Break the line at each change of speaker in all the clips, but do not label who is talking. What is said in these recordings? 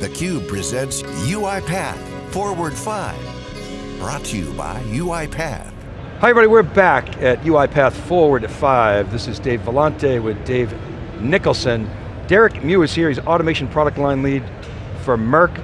theCUBE presents UiPath Forward 5. Brought to you by UiPath.
Hi everybody, we're back at UiPath Forward 5. This is Dave Vellante with Dave Nicholson. Derek Mew is here, he's Automation Product Line Lead for Merck.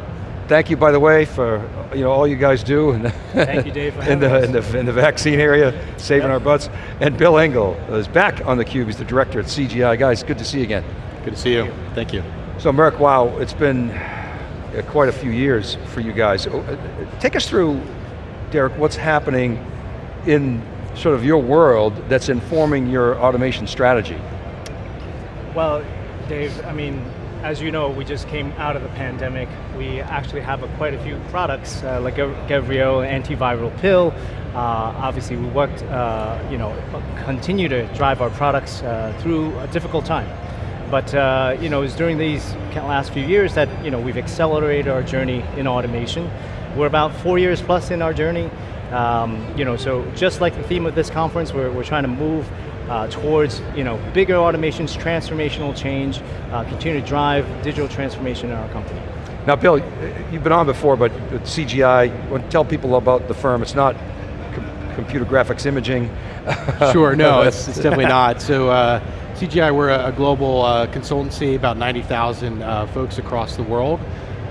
Thank you, by the way, for you know all you guys do in the,
Thank you, Dave,
in, the, in, the, in the vaccine area, saving yep. our butts. And Bill Engel is back on theCUBE, he's the director at CGI. Guys, good to see you again.
Good to see you, thank you.
So Merck, wow, it's been uh, quite a few years for you guys. Oh, uh, take us through, Derek, what's happening in sort of your world that's informing your automation strategy?
Well, Dave, I mean, as you know, we just came out of the pandemic. We actually have a, quite a few products, uh, like Gevrio antiviral pill. Uh, obviously, we worked, uh, you know, continue to drive our products uh, through a difficult time. But uh, you know, it's during these last few years that you know we've accelerated our journey in automation. We're about four years plus in our journey. Um, you know, so just like the theme of this conference, we're, we're trying to move uh, towards you know, bigger automations, transformational change, uh, continue to drive digital transformation in our company.
Now Bill, you've been on before, but CGI, tell people about the firm. It's not com computer graphics imaging.
sure, no, it's, it's, definitely not. So uh, CGI, we're a, global uh, consultancy, about 90,000 uh, folks across the world.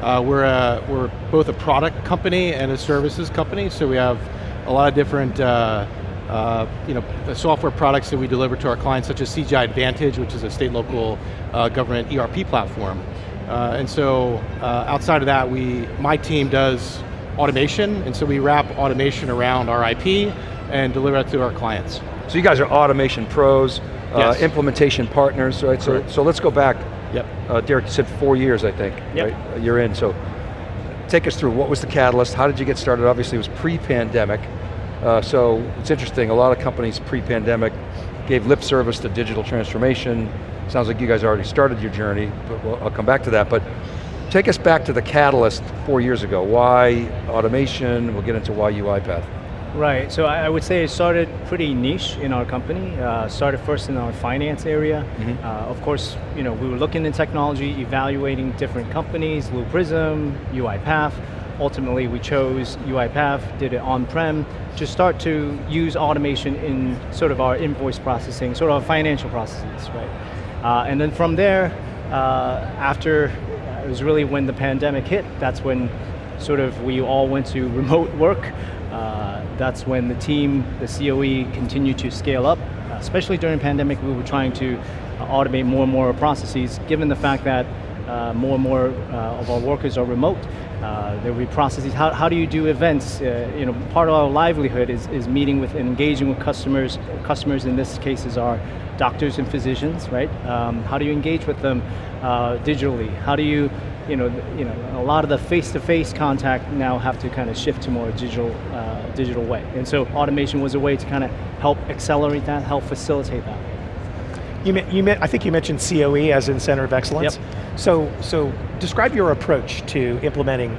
Uh, we're, a, we're both a product company and a services company, so we have a lot of different uh, you know, software products that we deliver to our clients, such as CGI Advantage, which is a state local uh, government ERP platform. Uh, and so uh, outside of that, we, my team does automation, and so we wrap automation around our IP and deliver it to our clients.
So you guys are automation pros, uh, implementation partners, right? So, so let's go back.
Yep.
Uh, Derek, said four years, I think,
yep.
right? You're in, so take us through, what was the catalyst? How did you get started? Obviously it was pre-pandemic. Uh, so it's interesting, a lot of companies pre-pandemic gave lip service to digital transformation. Sounds like you guys already started your journey, but we'll, I'll come back to that. But take us back to the catalyst four years ago. Why automation? We'll get into why UiPath.
Right, so I would say it started pretty niche in our company. Uh, started first in our finance area. Mm -hmm. uh, of course, you know, we were looking in technology, evaluating different companies, Blue Prism, UiPath, ultimately we chose UiPath, did it on-prem, to start to use automation in sort of our invoice processing, sort of our financial processes, right? Uh, and then from there, uh, after, uh, it was really when the pandemic hit, that's when sort of we all went to remote work. Uh, that's when the team, the COE, continued to scale up. Uh, especially during pandemic, we were trying to uh, automate more and more processes, given the fact that uh, more and more uh, of our workers are remote. Uh, there will be processes. How, how do you do events? Uh, you know, part of our livelihood is, is meeting with and engaging with customers. Customers in this case is our doctors and physicians, right? Um, how do you engage with them uh, digitally? How do you, you know, you know, a lot of the face-to-face -face contact now have to kind of shift to more digital, uh, digital way. And so automation was a way to kind of help accelerate that, help facilitate that.
You, you, I think you mentioned COE as in Center of Excellence.
Yep.
So, so describe your approach to implementing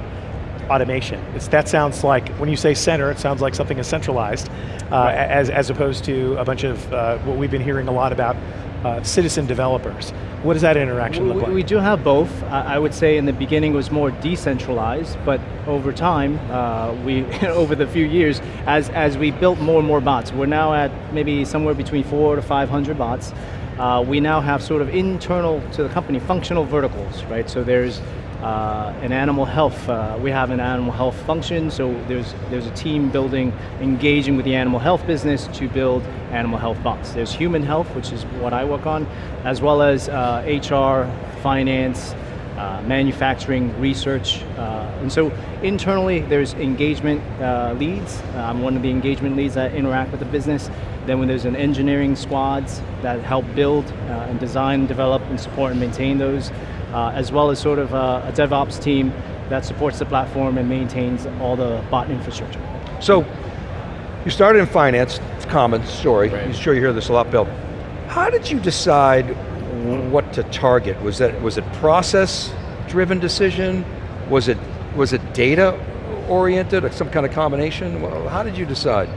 automation. It's, that sounds like, when you say center, it sounds like something is centralized, uh, right. as, as opposed to a bunch of uh, what we've been hearing a lot about, uh, citizen developers. What does that interaction
we,
look like?
We do have both. I would say in the beginning it was more decentralized, but over time, uh, we over the few years, as, as we built more and more bots, we're now at maybe somewhere between four to 500 bots, uh, we now have sort of internal to the company functional verticals, right? So there's uh, an animal health, uh, we have an animal health function, so there's, there's a team building, engaging with the animal health business to build animal health bots. There's human health, which is what I work on, as well as HR, uh, finance, uh, manufacturing, research, uh, and so internally there's engagement uh, leads. I'm one of the engagement leads that interact with the business. Then when there's an engineering squads that help build uh, and design, develop, and support and maintain those, uh, as well as sort of uh, a DevOps team that supports the platform and maintains all the bot infrastructure.
So, you started in finance, it's a common story. Right. I'm sure you hear this a lot, Bill. How did you decide what to target? Was that was it process driven decision? Was it was it data oriented, or some kind of combination? How did you decide?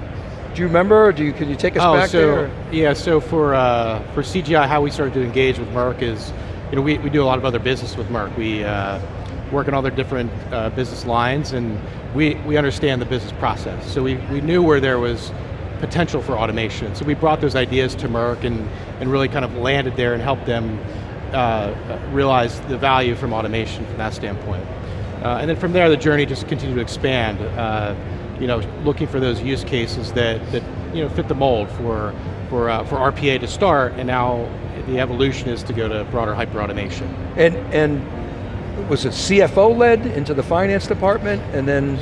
Do you remember, do you, can you take us
oh,
back
so,
there?
Yeah, so for, uh, for CGI, how we started to engage with Merck is, you know, we, we do a lot of other business with Merck. We, uh, work in all their different uh, business lines, and we, we understand the business process. So we, we knew where there was potential for automation. So we brought those ideas to Merck and, and really kind of landed there and helped them uh, realize the value from automation from that standpoint. Uh, and then from there, the journey just continued to expand. You know, looking for those use cases that, that you know, fit the mold for, for, uh, for RPA to start, and now the evolution is to go to broader hyper-automation.
And, and was it CFO led into the finance department, and then,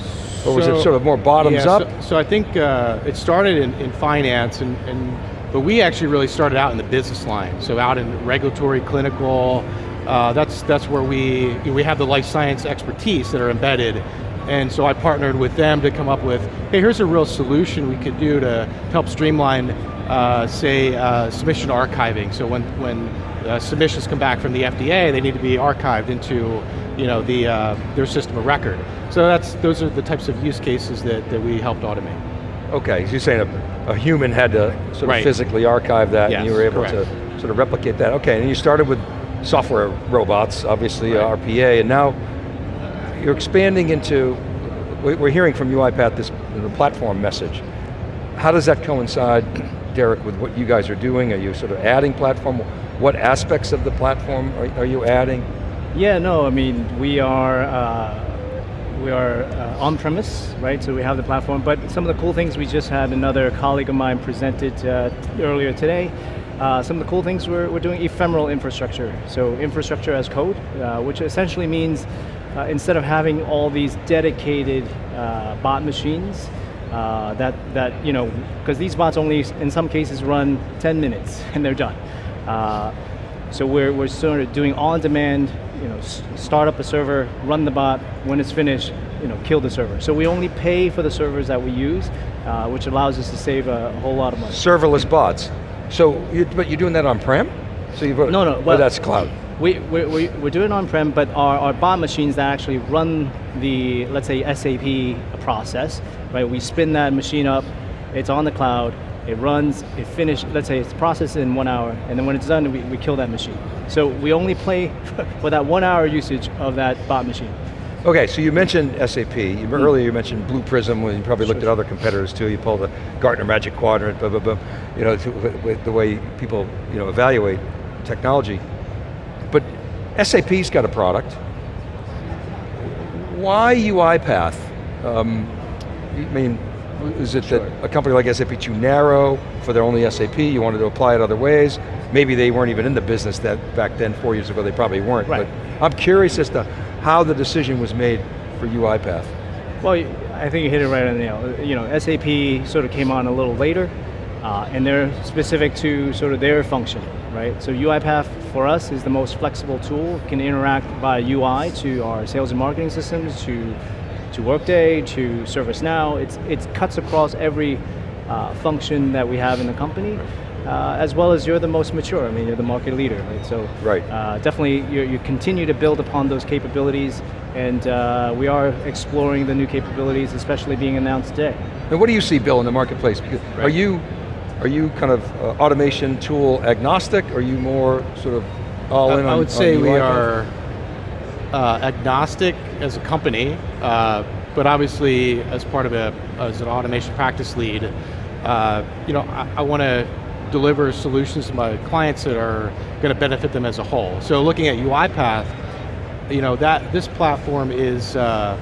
or was it sort of more bottoms
yeah,
up?
So, so I think uh, it started in, in finance, and, and but we actually really started out in the business line. So out in regulatory, clinical. Uh, that's that's where we we have the life science expertise that are embedded, and so I partnered with them to come up with, hey, here's a real solution we could do to help streamline, uh, say, uh, submission archiving. So when when uh, submissions come back from the FDA, they need to be archived into you know the uh, their system of record. So that's those are the types of use cases that, that we helped automate.
Okay, so you're saying a, a human had to sort of
Right.
physically archive that, and you were able
correct.
to sort of replicate that. Okay, and you started with software robots, obviously uh,
Right.
RPA, and now you're expanding into, we- we're hearing from UiPath this the platform message. How does that coincide, Derek, with what you guys are doing? Are you sort of adding platform? What aspects of the platform are, are you adding?
Yeah, no, I mean, we are, uh, we are uh, on-premise, right? So we have the platform, but some of the cool things we just had another colleague of mine presented uh, earlier today. Uh, some of the cool things we're, we're doing ephemeral infrastructure. So infrastructure as code, uh, which essentially means uh, instead of having all these dedicated uh, bot machines, uh, that, that, you know, because these bots only, in some cases, run 10 minutes and they're done. Uh, so we're, we're sort of doing on-demand, you know, start up a server, run the bot, when it's finished, you know, kill the server. So we only pay for the servers that we use, uh, which allows us to save a whole lot of money.
Serverless bots. So, you, but you're doing that on-prem? So you've,
No, no,
well,
well-
that's cloud.
We, we, we, we're doing on-prem, but our, our bot machines that actually run the, let's say, SAP process, right? We spin that machine up, it's on the cloud, it runs, it finishes, let's say it's processed in one hour, and then when it's done, we, we kill that machine. So we only play for that one hour usage of that bot machine.
Okay, so you mentioned SAP. You, mm. Earlier you mentioned Blue Prism, when you probably looked at other competitors too. You pulled the Gartner Magic Quadrant, blah, blah, blah. You know, to, with, with the way people you know, evaluate technology. But SAP's got a product. Why UiPath? Um, I mean, is it that a company like SAP too narrow for their only SAP, you wanted to apply it other ways? Maybe they weren't even in the business that back then, four years ago, they probably weren't.
Right.
But I'm curious as to how the decision was made for UiPath.
Well, I think you hit it right on the nail. You know, SAP sort of came on a little later, uh, and they're specific to sort of their function, right? So UiPath for us is the most flexible tool, can interact by UI to our sales and marketing systems, to to Workday, to ServiceNow. It's it cuts across every uh, function that we have in the company. Uh, as well as you're the most mature. I mean, you're the market leader, right? So
Right.
uh, definitely, you you continue to build upon those capabilities, and uh, we are exploring the new capabilities, especially being announced today.
And what do you see, Bill, in the marketplace? Because Are you are you kind of uh, automation tool agnostic? Or are you more sort of all in
I,
on
I would say we are uh, agnostic as a company, uh, but obviously as part of a as an automation practice lead, uh, you know, I, I want to deliver solutions to my clients that are going to benefit them as a whole. So looking at UiPath, you know that this platform is uh,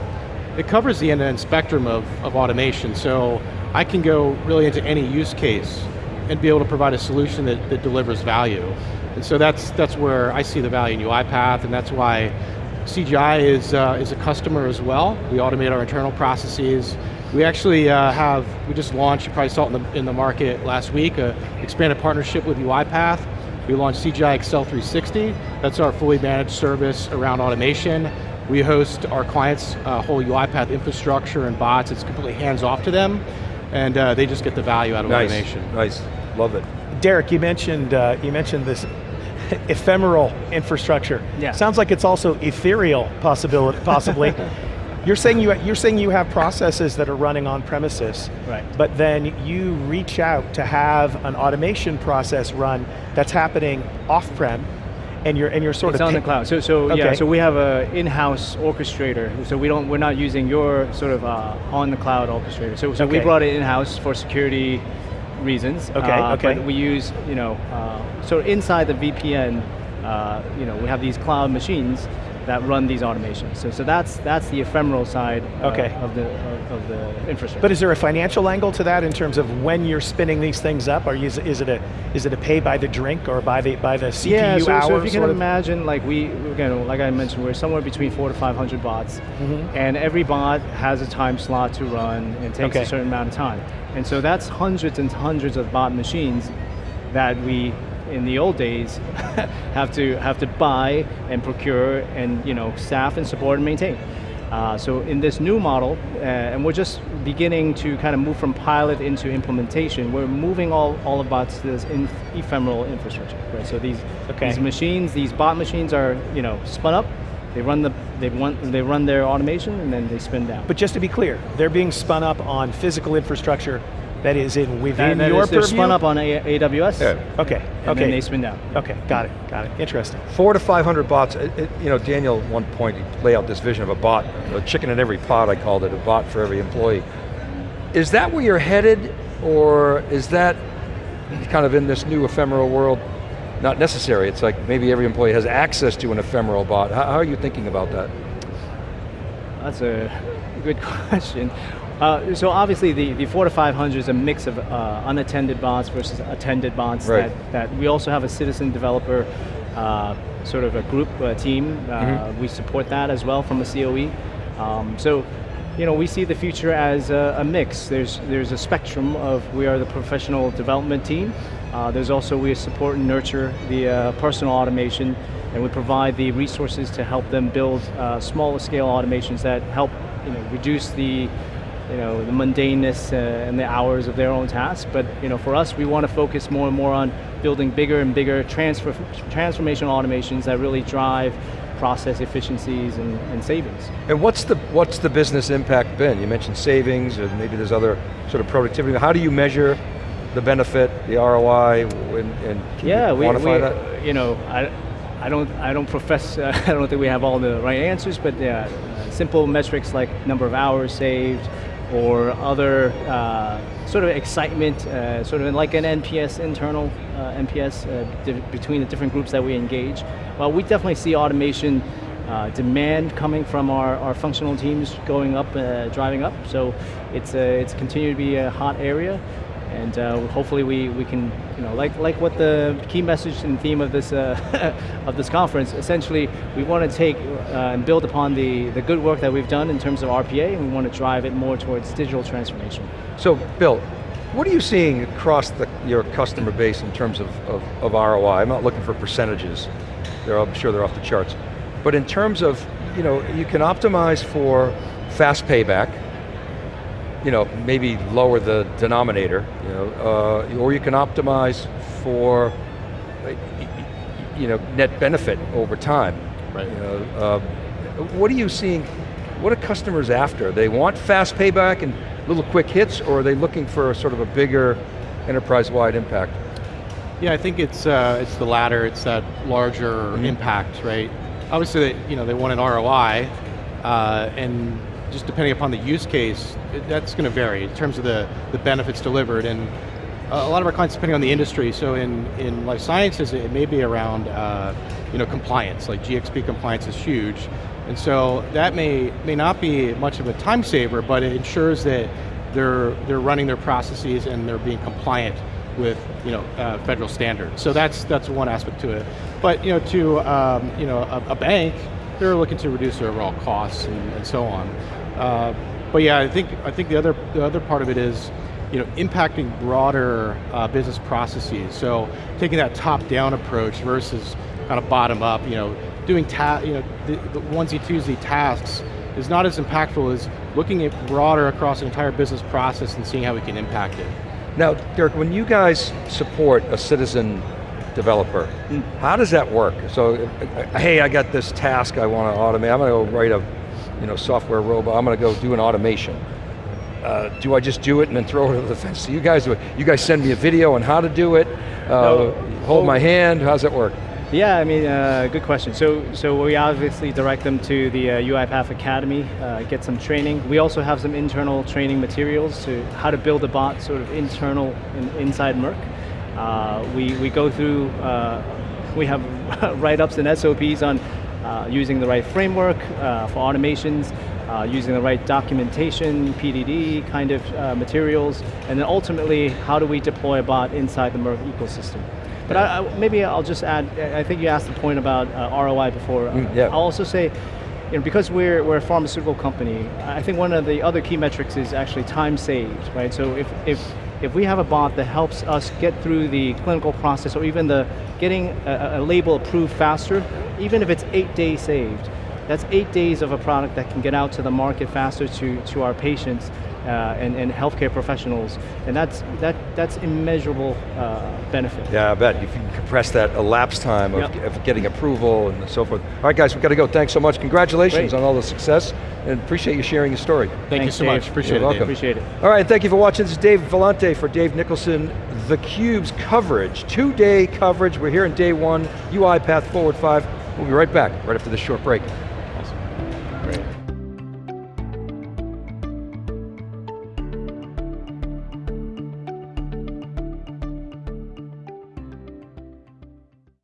it covers the end-to-end spectrum of, of automation. So I can go really into any use case and be able to provide a solution that, that delivers value. And so that's that's where I see the value in UiPath, and that's why CGI is uh, is a customer as well. We automate our internal processes. We actually uh, have we just launched. You probably saw it in the in the market last week. A expanded partnership with UiPath. We launched CGI Excel 360. That's our fully managed service around automation. We host our clients' uh, whole UiPath infrastructure and bots. It's completely hands off to them, and uh, they just get the value out of
nice,
automation.
nice, love it.
Derek, you mentioned uh, you mentioned this ephemeral infrastructure.
Yeah.
Sounds like it's also ethereal possibility, possibly. you're saying you you're saying you have processes that are running on premises,
Right.
But then you reach out to have an automation process run that's happening off-prem, And you're and you're sort
it's
of
on the cloud. So, so yeah. So we have a in-house orchestrator. So we don't. We're not using your sort of uh, on the cloud orchestrator. So, so we brought it in-house for security reasons.
Okay,
uh,
okay.
But we use, you know, uh, so inside the VPN, uh, you know, we have these cloud machines that run these automations. So, so that's that's the ephemeral side uh,
Okay.
of the of, of the infrastructure.
But is there a financial angle to that in terms of when you're spinning these things up? Or is, is it a is it a pay by the drink or by the by the CPU
yeah, so,
hour?
so if you can imagine, like we, again, like I mentioned, we're somewhere between four to 500 bots,
Mm-hmm.
and every bot has a time slot to run and takes
Okay.
a certain amount of time. And so that's hundreds and hundreds of bot machines that we, in the old days, have to have to buy and procure and you know staff and support and maintain. Uh, so in this new model, uh, and we're just beginning to kind of move from pilot into implementation, we're moving all, all to this in, ephemeral infrastructure, right? So these,
Okay.
these machines, these bot machines are, you know, spun up, they run the, they run, they run their automation and then they spin down.
But just to be clear, they're being spun up on physical infrastructure that is in within
And that
your
is- they're
purview?
spun up on A- AWS,
Yeah.
Okay,
and
okay.
then they spin down.
okay, got it, got it. Interesting.
Four to 500 bots, it, it- you know, Daniel at one point he lay out this vision of a bot, a chicken in every pot I called it, a bot for every employee. Is that where you're headed, or is that kind of in this new ephemeral world not necessary? It's like maybe every employee has access to an ephemeral bot. How, how are you thinking about that?
That's a good question. Uh, so obviously the, the four to 500 is a mix of uh, unattended bots versus attended bots
Right.
that, that we also have a citizen developer uh, sort of a group, uh team. Uh, We support that as well from a COE. Um, so, you know, we see the future as a, a mix. There's, there's a spectrum of, we are the professional development team. Uh, there's also, we support and nurture the uh, personal automation and we provide the resources to help them build uh, smaller scale automations that help you know, reduce the you know, the mundaneness uh, and the hours of their own tasks. But you know, for us, we want to focus more and more on building bigger and bigger transfer, transformational automations that really drive process efficiencies and, and savings.
And what's the, what's the business impact been? You mentioned savings, and maybe there's other sort of productivity. How do you measure the benefit, the ROI, and, and
Yeah,
you
we,
quantify
we
that?
you know, I, I don't, I don't profess, uh, I don't think we have all the right answers, but yeah, simple metrics like number of hours saved, or other uh, sort of excitement, uh, sort of like an NPS internal uh, NPS uh, between the different groups that we engage. Well, we definitely see automation uh, demand coming from our, our functional teams going up, uh, driving up. So it's uh, it's continued to be a hot area, and uh, hopefully we, we can you know like like what the key message and theme of this uh, of this conference. Essentially, we want to take uh, and build upon the the good work that we've done in terms of RPA, and we want to drive it more towards digital transformation.
So, Bill, what are you seeing across the, your customer base in terms of, of, of ROI? I'm not looking for percentages. They're, I'm sure they're off the charts. But in terms of, you know, you can optimize for fast payback, you know, maybe lower the denominator, you know, uh, or you can optimize for, you know, net benefit over time.
Right.
You know, uh, what are you seeing, what are customers after? They want fast payback and little quick hits, or are they looking for sort of a bigger enterprise-wide impact?
Yeah, I think it's uh, it's the latter. It's that larger
Mm-hmm.
impact, right? Obviously, they, you know, they want an ROI, uh, and just depending upon the use case, it- that's going to vary in terms of the the benefits delivered. And a lot of our clients, depending on the industry, so in in life sciences, it may be around uh, you know compliance. Like GXP compliance is huge, and so that may may not be much of a time saver, but it ensures that they're they're running their processes and they're being compliant with you know uh, federal standards. So that's that's one aspect to it. But you know to um, you know a, a bank, they're looking to reduce their overall costs and, and so on. Uh, but yeah, I think I think the other the other part of it is you know impacting broader uh, business processes. So taking that top down approach versus kind of bottom up. You know doing ta- you know the, the onesie twosie tasks is not as impactful as looking at broader across an entire business process and seeing how we can impact it.
Now, Derek, when you guys support a citizen developer, how does that work? So, uh, hey, I got this task I want to automate. I'm going to go write a, you know, software robot. I'm going to go do an automation. Uh, do I just do it and then throw it over the fence? So you guys do it. You guys send me a video on how to do it. Uh,
No.
hold
Oh.
my hand. How's it work?
Yeah, I mean, uh, good question. So, so we obviously direct them to the uh, UiPath Academy, uh, get some training. We also have some internal training materials to how to build a bot, sort of internal in, inside Merck. Uh, we we go through. Uh, we have write-ups and SOPs on using the right framework uh, for automations, uh, using the right documentation, PDD kind of uh, materials, and then ultimately, how do we deploy a bot inside the Merck ecosystem? But I, I, maybe I'll just add, I think you asked the point about uh, ROI before.
Mm, yeah.
I'll also say, you know, because we're, we're a pharmaceutical company, I think one of the other key metrics is actually time saved, right? So if, if, if we have a bot that helps us get through the clinical process or even the getting a, a label approved faster, even if it's eight days saved, that's eight days of a product that can get out to the market faster to, to our patients uh, and, and healthcare professionals, and that's, that, that's immeasurable uh, benefit.
Yeah, I bet. If you can compress that elapsed time of,
Yep.
of getting approval and so forth. All right guys, we've got to go. Thanks so much. Congratulations
Great.
on all the success and appreciate you sharing your story.
Thank you so
Dave.
much, appreciate
You're
it. Dave.
welcome.
Appreciate it.
All right, thank you for watching. This is Dave Vellante for Dave Nicholson, theCUBE's coverage, two-day coverage. We're here in day one, UiPath Forward 5. We'll be right back, right after this short break.